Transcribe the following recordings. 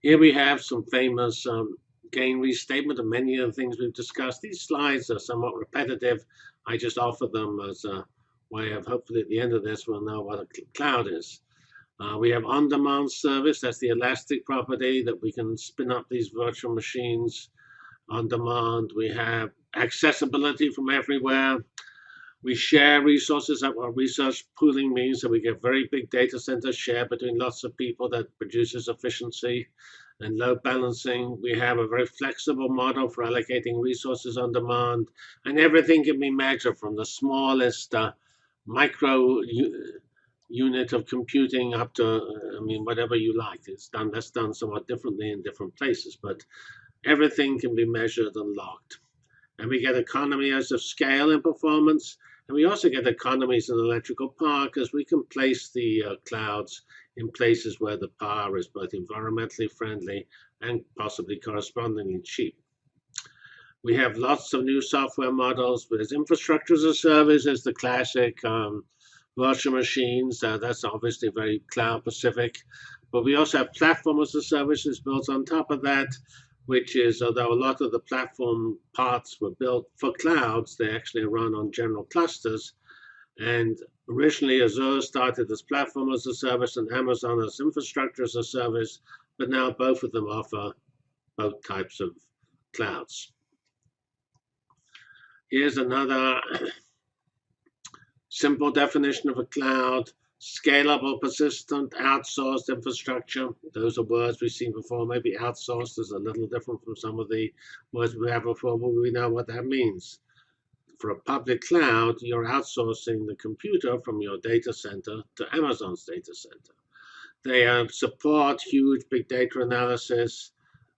Here we have some famous um, gain restatement of many of the things we've discussed. These slides are somewhat repetitive. I just offer them as a way of hopefully at the end of this we'll know what a cloud is. Uh, we have on-demand service. That's the elastic property that we can spin up these virtual machines on demand. We have accessibility from everywhere. We share resources. That what resource pooling means that we get very big data centers shared between lots of people that produces efficiency and load balancing. We have a very flexible model for allocating resources on demand, and everything can be measured from the smallest uh, micro unit of computing up to, I mean, whatever you like. It's done, that's done somewhat differently in different places, but everything can be measured and logged. And we get economies of scale and performance. And we also get economies in electrical power because we can place the uh, clouds in places where the power is both environmentally friendly and possibly correspondingly cheap. We have lots of new software models. There's infrastructure as a service, as the classic um, virtual machines. Uh, that's obviously very cloud specific. But we also have platform as a service built on top of that, which is, although a lot of the platform parts were built for clouds, they actually run on general clusters. And originally, Azure started as platform as a service and Amazon as infrastructure as a service, but now both of them offer both types of clouds. Here's another Simple definition of a cloud, scalable, persistent, outsourced infrastructure. Those are words we've seen before. Maybe outsourced is a little different from some of the words we have before, but we know what that means. For a public cloud, you're outsourcing the computer from your data center to Amazon's data center. They uh, support huge big data analysis,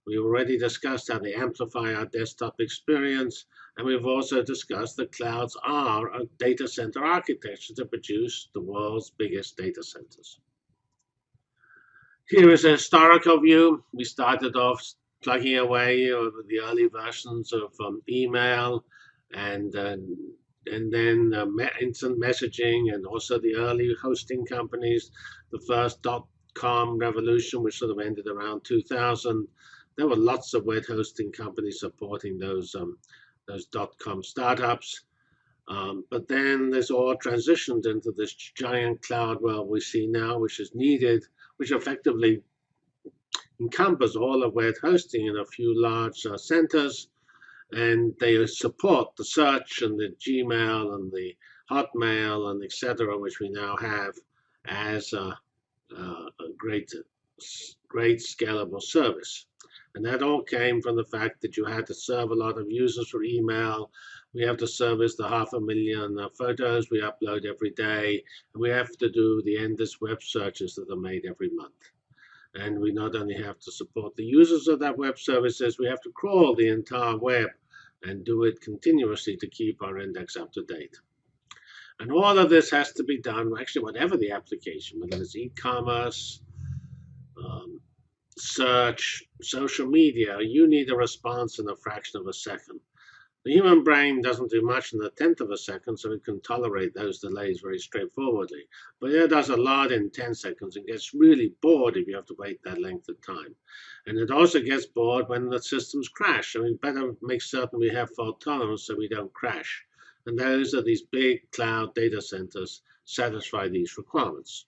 we already discussed how they amplify our desktop experience, and we've also discussed that clouds are a data center architecture to produce the world's biggest data centers. Here is a historical view. We started off plugging away the early versions of um, email and uh, and then uh, instant messaging and also the early hosting companies, the first dot-com revolution, which sort of ended around 2000, there were lots of web hosting companies supporting those um, those dot-com startups. Um, but then this all transitioned into this giant cloud world we see now, which is needed, which effectively encompasses all of web hosting in a few large uh, centers. And they support the search and the Gmail and the Hotmail and etc., which we now have as a, a great, great scalable service. And that all came from the fact that you had to serve a lot of users for email. We have to service the half a million uh, photos we upload every day. And we have to do the endless web searches that are made every month. And we not only have to support the users of that web services, we have to crawl the entire web and do it continuously to keep our index up to date. And all of this has to be done, actually, whatever the application, whether it's e-commerce, search, social media, you need a response in a fraction of a second. The human brain doesn't do much in a tenth of a second, so it can tolerate those delays very straightforwardly. But it does a lot in 10 seconds and gets really bored if you have to wait that length of time. And it also gets bored when the systems crash. So we better make certain we have fault tolerance so we don't crash. And those are these big cloud data centers satisfy these requirements.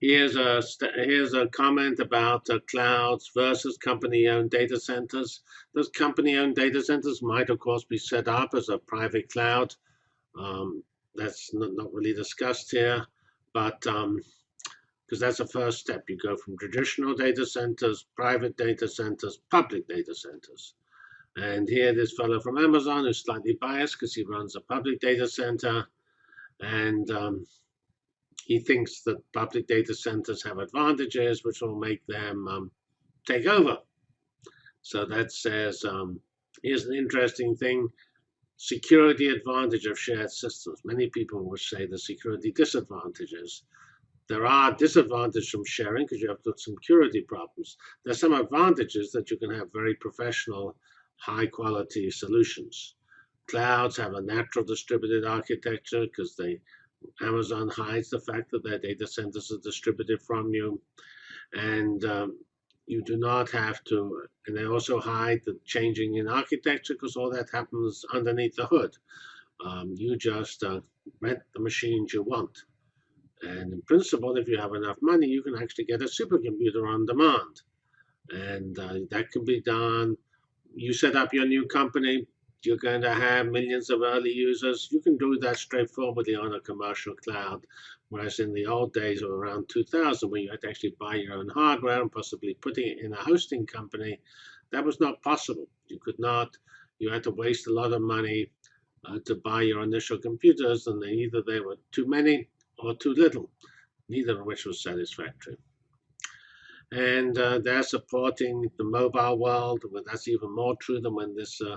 Here's a, here's a comment about uh, clouds versus company-owned data centers. Those company-owned data centers might, of course, be set up as a private cloud. Um, that's not, not, really discussed here, but because um, that's the first step. You go from traditional data centers, private data centers, public data centers. And here, this fellow from Amazon is slightly biased because he runs a public data center. And um, he thinks that public data centers have advantages which will make them um, take over. So that says, um, here's an interesting thing, security advantage of shared systems. Many people would say the security disadvantages. There are disadvantages from sharing because you have some security problems. There's some advantages that you can have very professional, high quality solutions. Clouds have a natural distributed architecture because they Amazon hides the fact that their data centers are distributed from you. And um, you do not have to, and they also hide the changing in architecture because all that happens underneath the hood. Um, you just uh, rent the machines you want. And in principle, if you have enough money, you can actually get a supercomputer on demand. And uh, that can be done. You set up your new company, you're going to have millions of early users. You can do that straightforwardly on a commercial cloud. Whereas in the old days of around 2000, when you had to actually buy your own hardware and possibly putting it in a hosting company, that was not possible. You could not, you had to waste a lot of money uh, to buy your initial computers, and either they were too many or too little, neither of which was satisfactory. And uh, they're supporting the mobile world, but that's even more true than when this uh,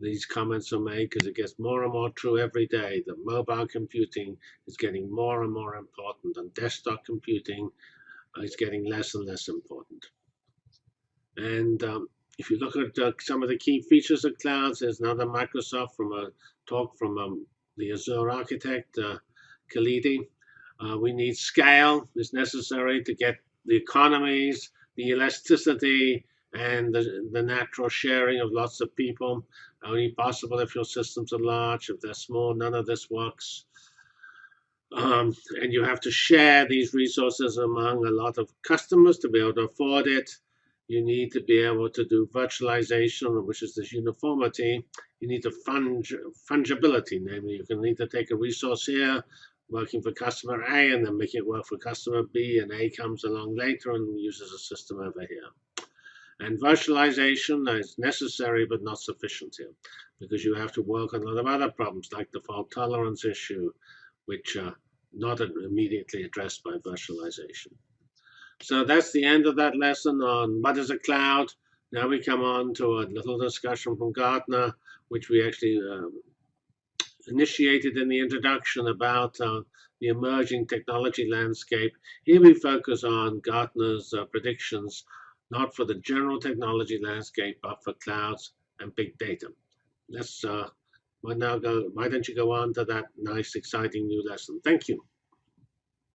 these comments are made because it gets more and more true every day that mobile computing is getting more and more important and desktop computing is getting less and less important. And um, if you look at uh, some of the key features of clouds, there's another Microsoft from a talk from um, the Azure architect, uh, Khalidi. Uh, we need scale is necessary to get the economies, the elasticity, and the, the natural sharing of lots of people. Only possible if your systems are large. If they're small, none of this works. Um, and you have to share these resources among a lot of customers to be able to afford it. You need to be able to do virtualization, which is this uniformity. You need to funge, fungibility, namely you can need to take a resource here, working for customer A, and then make it work for customer B, and A comes along later and uses a system over here. And virtualization is necessary but not sufficient here because you have to work on a lot of other problems like the fault tolerance issue, which are not immediately addressed by virtualization. So that's the end of that lesson on what is a cloud. Now we come on to a little discussion from Gartner, which we actually um, initiated in the introduction about uh, the emerging technology landscape. Here we focus on Gartner's uh, predictions not for the general technology landscape, but for clouds and big data. Let's uh, now go. Why don't you go on to that nice, exciting new lesson? Thank you.